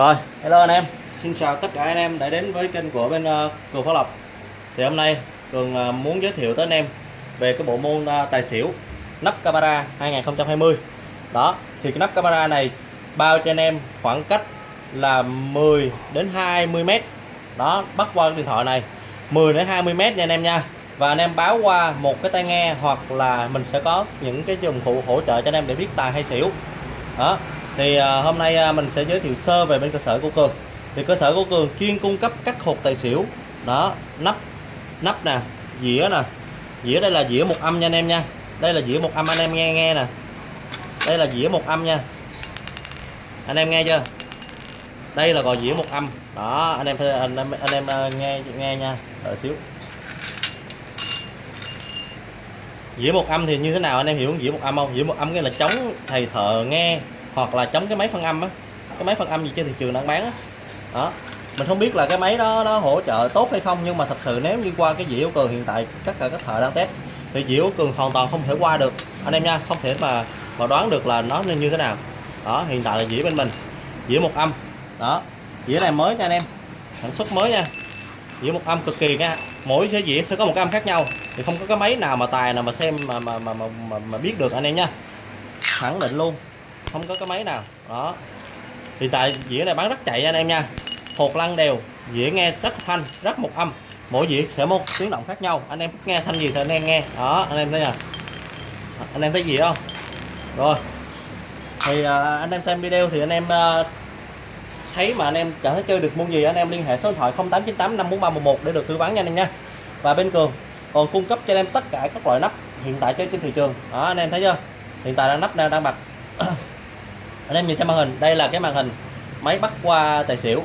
Rồi, hello anh em. Xin chào tất cả anh em đã đến với kênh của bên ờ, uh, Cường Phó Lộc. Thì hôm nay Cường uh, muốn giới thiệu tới anh em về cái bộ môn uh, tài xỉu nắp camera 2020. Đó, thì cái nắp camera này bao cho anh em khoảng cách là 10 đến 20 m. Đó, bắt qua cái điện thoại này 10 đến 20 m nha anh em nha. Và anh em báo qua một cái tai nghe hoặc là mình sẽ có những cái dụng cụ hỗ trợ cho anh em để biết tài hay xỉu. Đó, thì à, hôm nay à, mình sẽ giới thiệu sơ về bên cơ sở của cường. Thì cơ sở của cường chuyên cung cấp các hộp tài xỉu. Đó nắp nắp nè dĩa nè. Dĩa đây là dĩa một âm nha anh em nha. Đây là dĩa một âm anh em nghe nghe nè. Đây là dĩa một âm nha. Anh em nghe chưa? Đây là gọi dĩa một âm. Đó anh em anh em anh em à, nghe nghe nha. Đợi xíu. Dĩa một âm thì như thế nào? Anh em hiểu dĩa một âm không? Dĩa một âm nghĩa là chống thầy thợ nghe hoặc là chống cái máy phân âm á. Cái máy phân âm gì trên thị trường đang bán á. Đó. Mình không biết là cái máy đó nó hỗ trợ tốt hay không nhưng mà thật sự nếu như qua cái dĩa cường hiện tại tất cả các thợ đang test thì dĩa cường hoàn toàn không thể qua được. Anh em nha không thể mà mà đoán được là nó nên như thế nào. Đó hiện tại là dĩa bên mình. Dĩa một âm. Đó. Dĩa này mới nha anh em. Sản xuất mới nha. Dĩa một âm cực kỳ nha. Mỗi cái dĩa sẽ có một âm khác nhau. Thì không có cái máy nào mà tài nào mà xem mà mà mà mà, mà, mà biết được anh em nha. Khẳng định luôn không có cái máy nào. Đó. Thì tại dĩa này bán rất chạy anh em nha. Hột lăn đều. Dĩa nghe rất thanh rất một âm. Mỗi dĩa sẽ một tiếng động khác nhau. Anh em nghe thanh gì thì anh em nghe. Đó anh em thấy nè anh em thấy gì không? Rồi. Thì à, anh em xem video thì anh em à, thấy mà anh em chẳng thấy chơi được môn gì anh em liên hệ số điện thoại 0898 54311 để được tư vấn nha anh em nha. Và bên cường còn cung cấp cho anh em tất cả các loại nắp hiện tại trên thị trường. Đó anh em thấy chưa? Hiện tại đang nắp đang đang anh em nhìn trên màn hình, đây là cái màn hình máy bắt qua tài xỉu.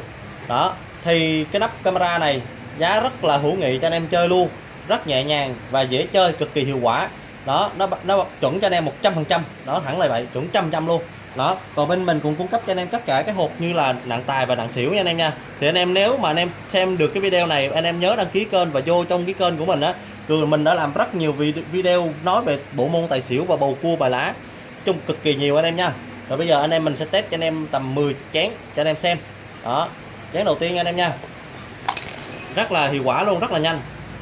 Đó, thì cái nắp camera này giá rất là hữu nghị cho anh em chơi luôn, rất nhẹ nhàng và dễ chơi, cực kỳ hiệu quả. Đó, nó nó chuẩn cho anh em 100 phần trăm. Đó, thẳng lại vậy, chuẩn trăm trăm luôn. Đó, còn bên mình cũng cung cấp cho anh em tất cả cái hộp như là nặng tài và nặng xỉu nha anh em nha. Thì anh em nếu mà anh em xem được cái video này, anh em nhớ đăng ký kênh và vô trong cái kênh của mình á. Cường mình đã làm rất nhiều video nói về bộ môn tài xỉu và bầu cua, bài lá. Chung cực kỳ nhiều anh em nha rồi bây giờ anh em mình sẽ test cho anh em tầm 10 chén cho anh em xem. Đó, chén đầu tiên anh em nha. Rất là hiệu quả luôn, rất là nhanh.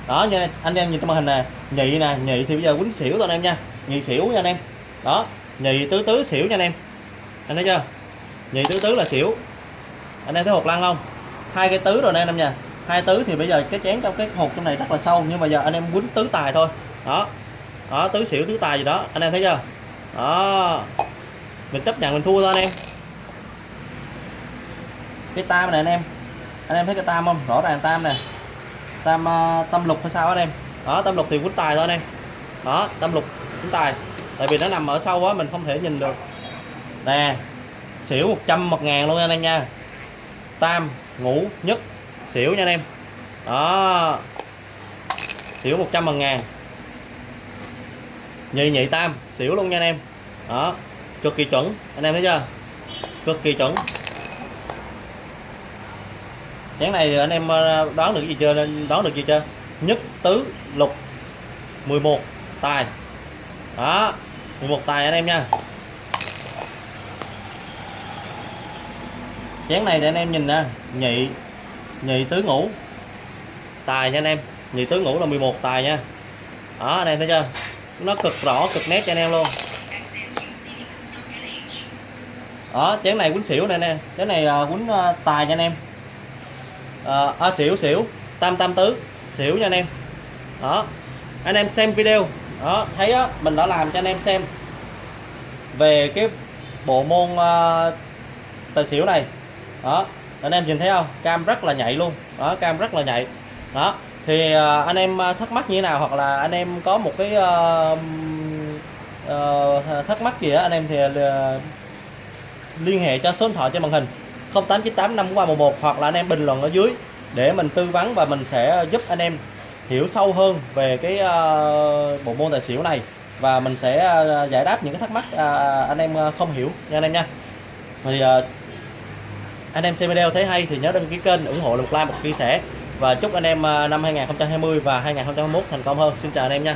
Đó, nha, anh em nhìn trong màn hình nè, nhị nè, nhị thì bây giờ quýnh xỉu thôi anh em nha. Nhị xỉu nha anh em. Đó, nhị tứ tứ xỉu nha anh em. Anh thấy chưa? Nhị tứ tứ là xỉu. Anh em thấy hột lăn không? Hai cái tứ rồi nè anh em nha. Hai tứ thì bây giờ cái chén trong cái hột trong này rất là sâu, nhưng mà giờ anh em quýnh tứ tài thôi. Đó đó, tứ xỉu, tứ tài gì đó. Anh em thấy chưa? Đó mình chấp nhận mình thua thôi anh em. Cái tam này anh em. Anh em thấy cái tam không? Rõ ràng tam nè. Tam uh, tâm lục hay sao anh em? Đó tâm lục thì quýnh tài thôi anh em. Đó tâm lục quýnh tài. Tại vì nó nằm ở sâu quá mình không thể nhìn được. Nè xỉu 100 một ngàn luôn anh em nha. Tam ngũ nhất xỉu nha anh em. Đó. Xỉu 100 một ngàn. Nhị nhị tam xỉu luôn nha anh em. Đó cực kỳ chuẩn. Anh em thấy chưa? Cực kỳ chuẩn. Chén này anh em ờ, đoán được gì chưa? Đoán được gì chưa? Nhất tứ lục 11 tài. Đó 11 tài anh em nha. Chén này thì anh em nhìn nè, nhị nhị tứ ngũ tài nha anh em. Nhị tứ ngũ là 11 tài nha. Đó, anh em thấy chưa? Nó cực rõ, cực nét cho anh em luôn đó chén này quýnh xỉu này nè. Chén này ờ, quýnh ờ, tài nha anh em. À, à, xỉu xỉu. Tam tam tứ. Xỉu nha anh em. Đó. Anh em xem video. Đó thấy đó mình đã làm cho anh em xem. Về cái bộ môn uh, tài xỉu này. Đó. Anh em nhìn thấy không? Cam rất là nhạy luôn. Đó cam rất là nhạy. Đó. Thì uh, anh em thắc mắc như thế nào? Hoặc là anh em có một cái uh, uh, thắc mắc gì đó anh em thì uh, liên hệ cho số điện thoại trên màn hình 0898 5311 hoặc là anh em bình luận ở dưới để mình tư vấn và mình sẽ giúp anh em hiểu sâu hơn về cái uh, bộ môn tài xỉu này. Và mình sẽ uh, giải đáp những cái thắc mắc uh, anh em không hiểu nha anh em nha. Thì uh, anh em xem video thấy hay thì nhớ đăng ký kênh ủng hộ một like một chia sẻ. Và chúc anh em uh, năm 2020 và 2021 thành công hơn. Xin chào anh em nha.